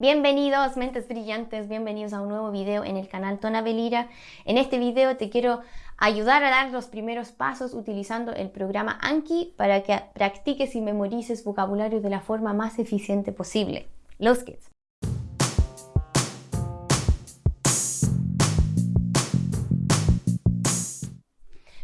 Bienvenidos mentes brillantes, bienvenidos a un nuevo video en el canal Tona Belira. En este video te quiero ayudar a dar los primeros pasos utilizando el programa Anki para que practiques y memorices vocabulario de la forma más eficiente posible. Los kids.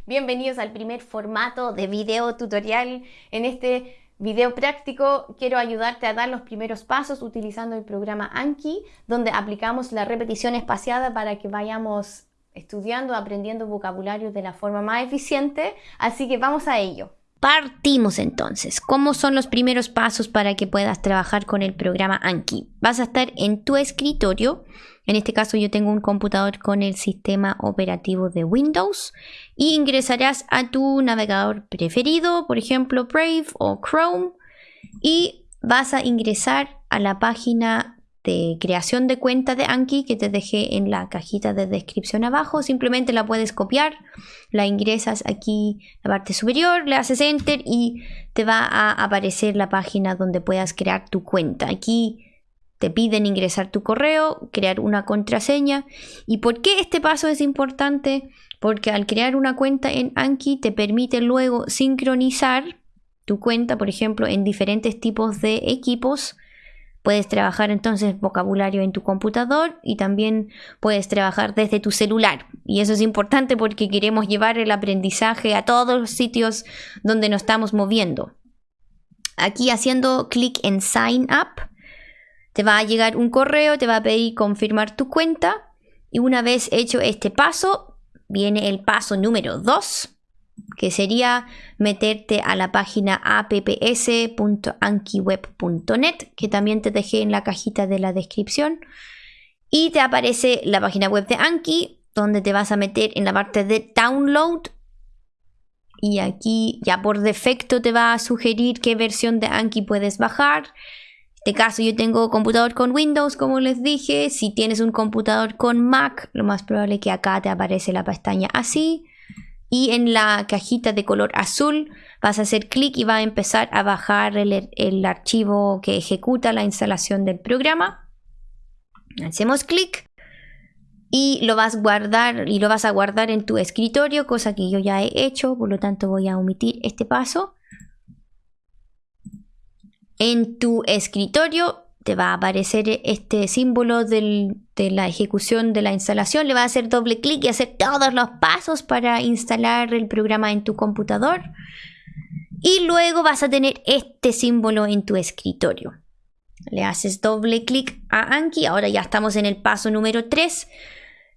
Bienvenidos al primer formato de video tutorial. En este video práctico quiero ayudarte a dar los primeros pasos utilizando el programa Anki, donde aplicamos la repetición espaciada para que vayamos estudiando, aprendiendo vocabulario de la forma más eficiente. Así que vamos a ello. Partimos entonces. ¿Cómo son los primeros pasos para que puedas trabajar con el programa Anki? Vas a estar en tu escritorio. En este caso yo tengo un computador con el sistema operativo de Windows y ingresarás a tu navegador preferido, por ejemplo Brave o Chrome y vas a ingresar a la página de creación de cuenta de Anki que te dejé en la cajita de descripción abajo. Simplemente la puedes copiar, la ingresas aquí en la parte superior, le haces enter y te va a aparecer la página donde puedas crear tu cuenta. Aquí te piden ingresar tu correo, crear una contraseña. ¿Y por qué este paso es importante? Porque al crear una cuenta en Anki te permite luego sincronizar tu cuenta, por ejemplo, en diferentes tipos de equipos Puedes trabajar entonces vocabulario en tu computador y también puedes trabajar desde tu celular. Y eso es importante porque queremos llevar el aprendizaje a todos los sitios donde nos estamos moviendo. Aquí haciendo clic en Sign Up, te va a llegar un correo, te va a pedir confirmar tu cuenta. Y una vez hecho este paso, viene el paso número 2 que sería meterte a la página apps.ankiweb.net, que también te dejé en la cajita de la descripción. Y te aparece la página web de Anki, donde te vas a meter en la parte de download. Y aquí ya por defecto te va a sugerir qué versión de Anki puedes bajar. En este caso yo tengo computador con Windows, como les dije. Si tienes un computador con Mac, lo más probable que acá te aparece la pestaña así y en la cajita de color azul vas a hacer clic y va a empezar a bajar el, archivo que ejecuta la instalación del programa. Hacemos clic y lo vas a guardar y lo vas a guardar en tu escritorio, cosa que yo ya he hecho, por lo tanto voy a omitir este paso. En tu escritorio te va a aparecer este símbolo de la ejecución de la instalación. Le va a hacer doble clic y hacer todos los pasos para instalar el programa en tu computador. Y luego vas a tener este símbolo en tu escritorio. Le haces doble clic a Anki. Ahora ya estamos en el paso número 3.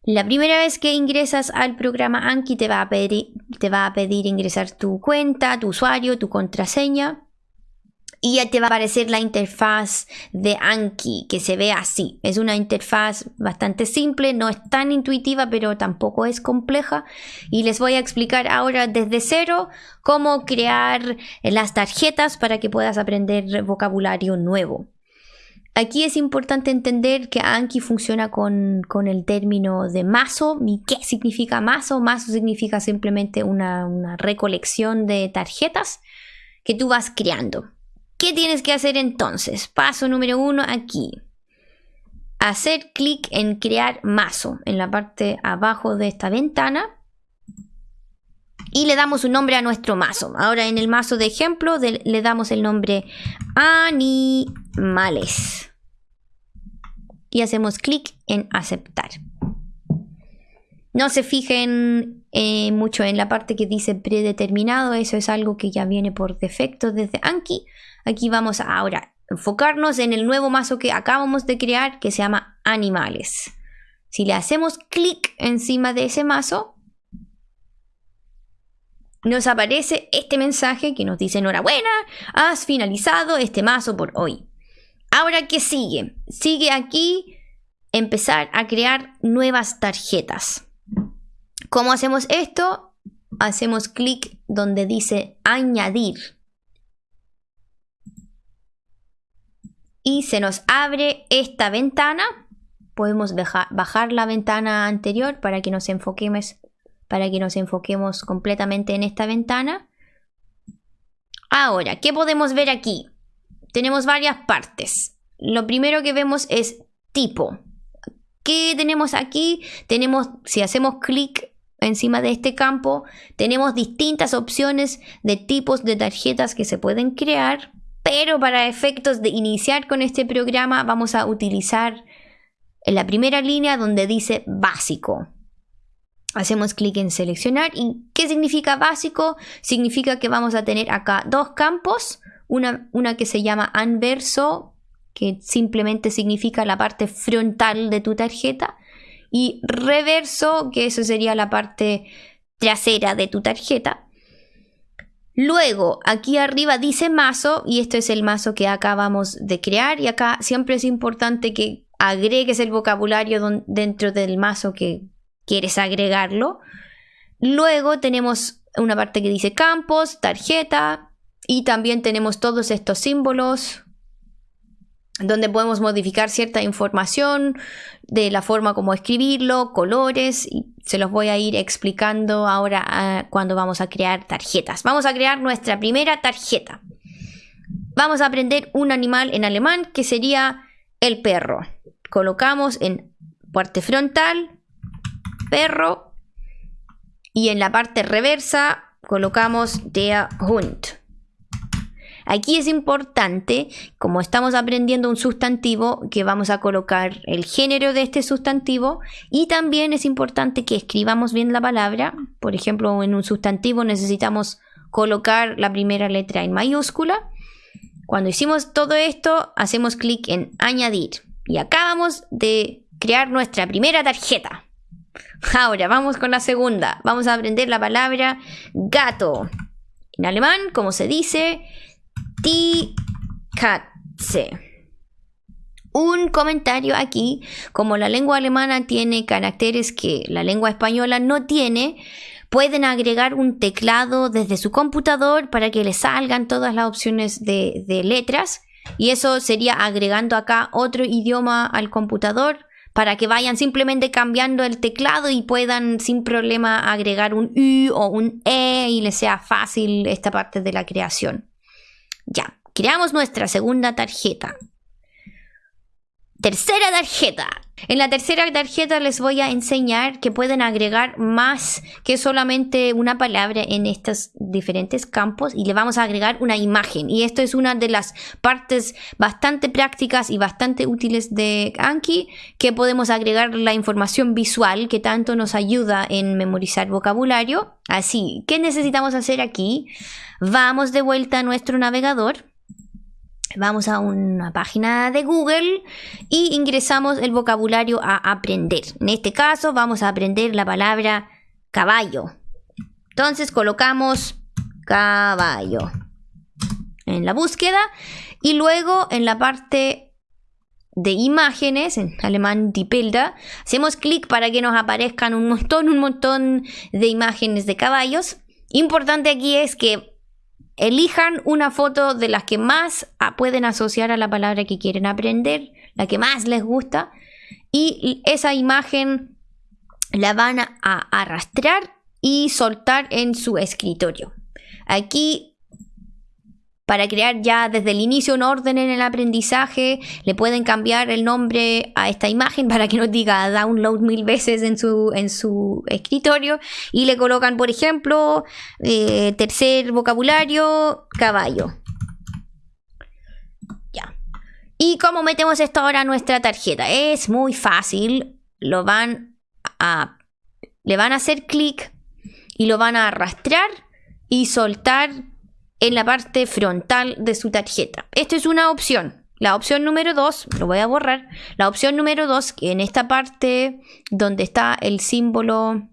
La primera vez que ingresas al programa Anki te va a pedir, te va a pedir ingresar tu cuenta, tu usuario, tu contraseña y ya te va a aparecer la interfaz de Anki que se ve así. Es una interfaz bastante simple, no es tan intuitiva, pero tampoco es compleja. Y les voy a explicar ahora desde cero cómo crear las tarjetas para que puedas aprender vocabulario nuevo. Aquí es importante entender que Anki funciona con, el término de mazo. ¿Y qué significa mazo? Mazo significa simplemente una, una recolección de tarjetas que tú vas creando. ¿Qué tienes que hacer entonces? Paso número uno aquí. Hacer clic en crear mazo en la parte abajo de esta ventana. Y le damos un nombre a nuestro mazo. Ahora en el mazo de ejemplo le damos el nombre animales. Y hacemos clic en aceptar. No se fijen eh, mucho en la parte que dice predeterminado, eso es algo que ya viene por defecto desde Anki. Aquí vamos a ahora enfocarnos en el nuevo mazo que acabamos de crear que se llama animales. Si le hacemos clic encima de ese mazo, nos aparece este mensaje que nos dice enhorabuena, has finalizado este mazo por hoy. Ahora, ¿qué sigue? Sigue aquí empezar a crear nuevas tarjetas. ¿Cómo hacemos esto? Hacemos clic donde dice añadir. Y se nos abre esta ventana. Podemos bajar la ventana anterior para que nos enfoquemos, para que nos enfoquemos completamente en esta ventana. Ahora, ¿qué podemos ver aquí? Tenemos varias partes. lo primero que vemos es tipo. ¿Qué tenemos aquí? Tenemos, si hacemos clic encima de este campo, tenemos distintas opciones de tipos de tarjetas que se pueden crear, pero para efectos de iniciar con este programa vamos a utilizar en la primera línea donde dice básico. Hacemos clic en seleccionar. ¿Y qué significa básico? Significa que vamos a tener acá dos campos. Una, una que se llama anverso, que simplemente significa la parte frontal de tu tarjeta. Y reverso, que eso sería la parte trasera de tu tarjeta. Luego, aquí arriba dice mazo y esto es el mazo que acabamos de crear y acá siempre es importante que agregues el vocabulario dentro del mazo que quieres agregarlo. Luego tenemos una parte que dice campos, tarjeta y también tenemos todos estos símbolos donde podemos modificar cierta información de la forma como escribirlo, colores se los voy a ir explicando ahora ah, cuando vamos a crear tarjetas. Vamos a crear nuestra primera tarjeta. Vamos a aprender un animal en alemán que sería el perro. Colocamos en parte frontal perro. Y en la parte reversa colocamos der Hund. Aquí es importante, como estamos aprendiendo un sustantivo, que vamos a colocar el género de este sustantivo y también es importante que escribamos bien la palabra. Por ejemplo, en un sustantivo necesitamos colocar la primera letra en mayúscula. Cuando hicimos todo esto, hacemos clic en añadir y acabamos de crear nuestra primera tarjeta. Ahora vamos con la segunda. Vamos a aprender la palabra gato. En alemán, como se dice, die Katze. Un comentario aquí, como la lengua alemana tiene caracteres que la lengua española no tiene, pueden agregar un teclado desde su computador para que les salgan todas las opciones de, de letras. Y eso sería agregando acá otro idioma al computador para que vayan simplemente cambiando el teclado y puedan sin problema agregar un U o un E y les sea fácil esta parte de la creación. Ya, creamos nuestra segunda tarjeta. Tercera tarjeta. En la tercera tarjeta les voy a enseñar que pueden agregar más que solamente una palabra en estos diferentes campos y le vamos a agregar una imagen. Y esto es una de las partes bastante prácticas y bastante útiles de Anki, que podemos agregar la información visual que tanto nos ayuda en memorizar vocabulario. Así, ¿qué necesitamos hacer aquí? Vamos de vuelta a nuestro navegador Vamos a una página de Google y ingresamos el vocabulario a aprender. En este caso vamos a aprender la palabra caballo. Entonces colocamos caballo en la búsqueda y luego en la parte de imágenes, en alemán die Bilder, hacemos clic para que nos aparezcan un montón, un montón de imágenes de caballos. Importante aquí es que Elijan una foto de las que más ah, pueden asociar a la palabra que quieren aprender, la que más les gusta, y esa imagen la van a arrastrar y soltar en su escritorio. Aquí para crear ya desde el inicio un orden en el aprendizaje. Le pueden cambiar el nombre a esta imagen para que no diga download mil veces en su, en su escritorio. Y le colocan, por ejemplo, eh, tercer vocabulario, caballo. Ya. ¿Y cómo metemos esto ahora a nuestra tarjeta? Es muy fácil. Lo van a... Le van a hacer clic y lo van a arrastrar y soltar en la parte frontal de su tarjeta. Esto es una opción. La opción número 2, lo voy a borrar. La opción número 2, en esta parte donde está el símbolo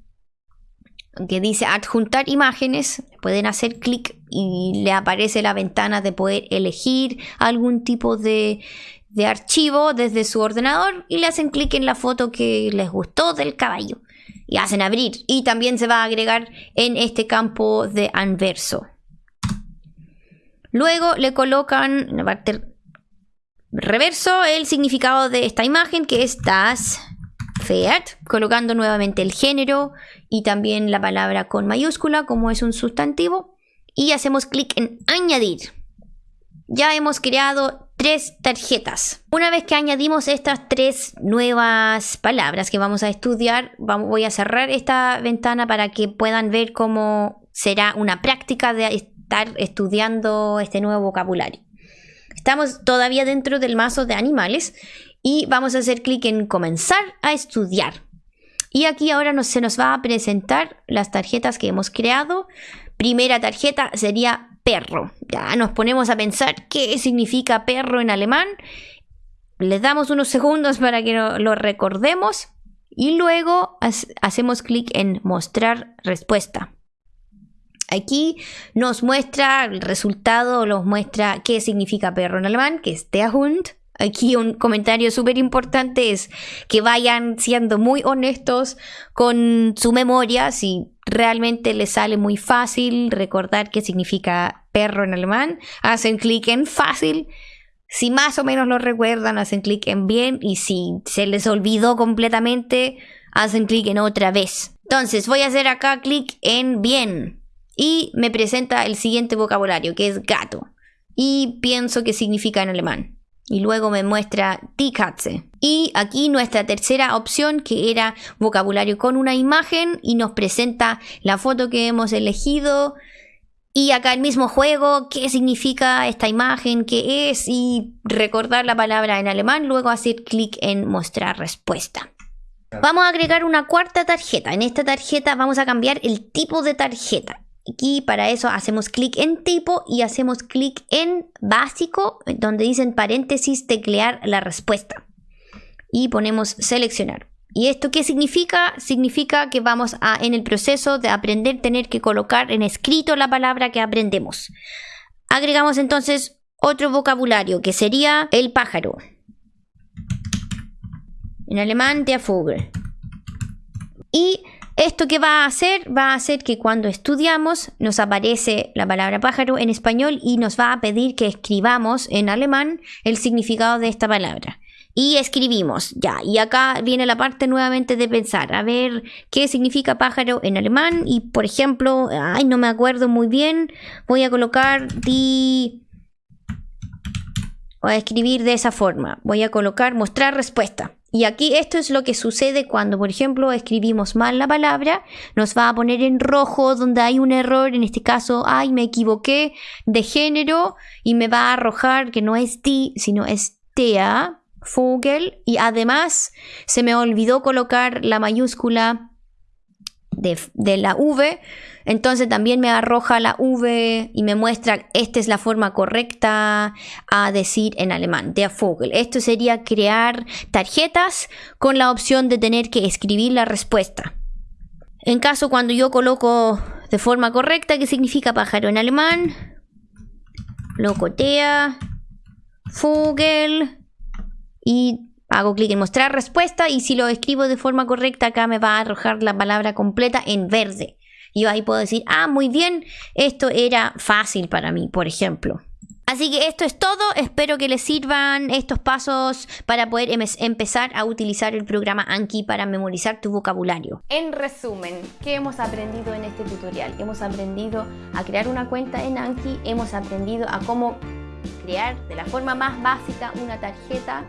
que dice adjuntar imágenes, pueden hacer clic y le aparece la ventana de poder elegir algún tipo de, de archivo desde su ordenador y le hacen clic en la foto que les gustó del caballo y hacen abrir. Y también se va a agregar en este campo de anverso. Luego le colocan en la parte reverso el significado de esta imagen que es das Pferd, colocando nuevamente el género y también la palabra con mayúscula como es un sustantivo y hacemos clic en añadir. ya hemos creado tres tarjetas. Una vez que añadimos estas tres nuevas palabras que vamos a estudiar, voy a cerrar esta ventana para que puedan ver cómo será una práctica de estudiando este nuevo vocabulario. Estamos todavía dentro del mazo de animales y vamos a hacer clic en comenzar a estudiar. Y aquí ahora se nos va a presentar las tarjetas que hemos creado. Primera tarjeta sería perro. Ya nos ponemos a pensar qué significa perro en alemán. Les damos unos segundos para que lo, recordemos y luego hacemos clic en mostrar respuesta. Aquí nos muestra el resultado, nos muestra qué significa perro en alemán, que es der Hund. Aquí un comentario súper importante es que vayan siendo muy honestos con su memoria, si realmente les sale muy fácil recordar qué significa perro en alemán, hacen clic en fácil. Si más o menos lo recuerdan, hacen clic en bien y si se les olvidó completamente, hacen clic en otra vez. Entonces voy a hacer acá clic en bien y me presenta el siguiente vocabulario que es gato y pienso que significa en alemán y luego me muestra die Katze. Y aquí nuestra tercera opción que era vocabulario con una imagen y nos presenta la foto que hemos elegido y acá el mismo juego, qué significa esta imagen, qué es y recordar la palabra en alemán, luego hacer clic en mostrar respuesta. Vamos a agregar una cuarta tarjeta. En esta tarjeta vamos a cambiar el tipo de tarjeta. Aquí para eso hacemos clic en tipo y hacemos clic en básico, donde dicen paréntesis teclear la respuesta. Y ponemos seleccionar. ¿Y esto qué significa? Significa que vamos a, en el proceso de aprender, tener que colocar en escrito la palabra que aprendemos. Agregamos entonces otro vocabulario que sería el pájaro. En alemán, der Vogel. Y esto que va a hacer, va a hacer que cuando estudiamos nos aparece la palabra pájaro en español y nos va a pedir que escribamos en alemán el significado de esta palabra. Y escribimos, ya, y acá viene la parte nuevamente de pensar, a ver qué significa pájaro en alemán y por ejemplo, ay, no me acuerdo muy bien, voy a colocar di... Voy a escribir de esa forma, voy a colocar mostrar respuesta. Y aquí esto es lo que sucede cuando, por ejemplo, escribimos mal la palabra, nos va a poner en rojo donde hay un error, en este caso, ay, me equivoqué de género y me va a arrojar que no es ti, sino es tea, Vogel, y además se me olvidó colocar la mayúscula de, la V, entonces también me arroja la V y me muestra esta es la forma correcta a decir en alemán, der Vogel. Esto sería crear tarjetas con la opción de tener que escribir la respuesta. En caso cuando yo coloco de forma correcta, ¿qué significa pájaro en alemán? Locotea, Vogel y hago clic en mostrar respuesta y si lo escribo de forma correcta acá me va a arrojar la palabra completa en verde. Y yo ahí puedo decir, ah, muy bien, esto era fácil para mí, por ejemplo. Así que esto es todo, espero que les sirvan estos pasos para poder em empezar a utilizar el programa Anki para memorizar tu vocabulario. En resumen, ¿qué hemos aprendido en este tutorial? Hemos aprendido a crear una cuenta en Anki, hemos aprendido a cómo crear de la forma más básica una tarjeta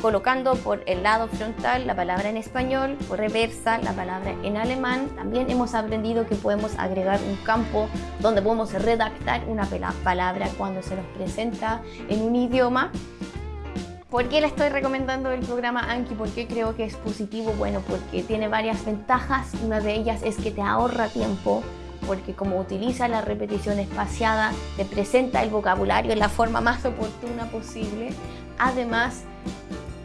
colocando por el lado frontal la palabra en español, por reversa la palabra en alemán. También hemos aprendido que podemos agregar un campo donde podemos redactar una palabra cuando se nos presenta en un idioma. ¿Por qué le estoy recomendando el programa Anki? ¿Por qué creo que es positivo? Bueno, porque tiene varias ventajas. Una de ellas es que te ahorra tiempo porque como utiliza la repetición espaciada, te presenta el vocabulario en la forma más oportuna posible. Además,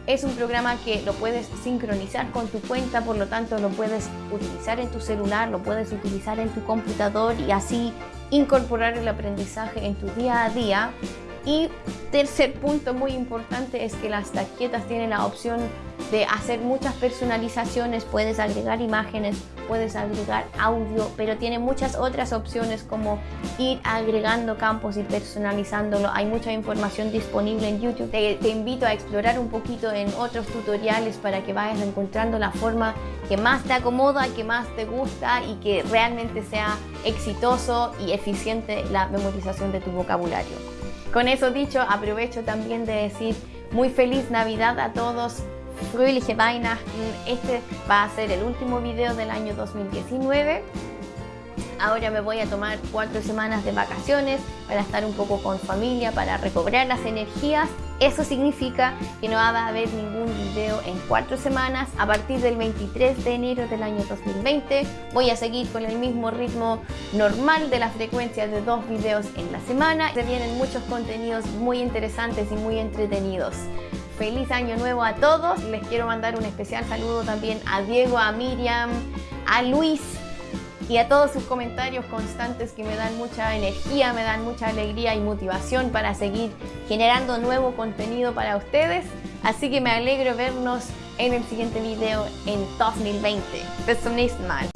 es un programa que lo puedes sincronizar con tu cuenta, por lo tanto lo puedes utilizar en tu celular, lo puedes utilizar en tu computador y así incorporar el aprendizaje en tu día a día. Y tercer punto muy importante es que las tarjetas tienen la opción de hacer muchas personalizaciones, puedes agregar imágenes, puedes agregar audio, pero tiene muchas otras opciones como ir agregando campos y personalizándolo. Hay mucha información disponible en YouTube. Te, te, invito a explorar un poquito en otros tutoriales para que vayas encontrando la forma que más te acomoda, que más te gusta y que realmente sea exitoso y eficiente la memorización de tu vocabulario. Con eso dicho, aprovecho también de decir muy feliz Navidad a todos. Fröhliche Weihnachten. Este va a ser el último video del año 2019. Ahora me voy a tomar cuatro semanas de vacaciones para estar un poco con familia, para recobrar las energías. Eso significa que no va a haber ningún video en cuatro semanas. A partir del 23 de enero del año 2020 voy a seguir con el mismo ritmo normal de la frecuencia de dos videos en la semana. Se vienen muchos contenidos muy interesantes y muy entretenidos. Feliz año nuevo a todos. Les quiero mandar un especial saludo también a Diego, a Miriam, a Luis, y a todos sus comentarios constantes que me dan mucha energía, me dan mucha alegría y motivación para seguir generando nuevo contenido para ustedes. Así que me alegro vernos en el siguiente video en 2020. Bis zum nächsten Mal.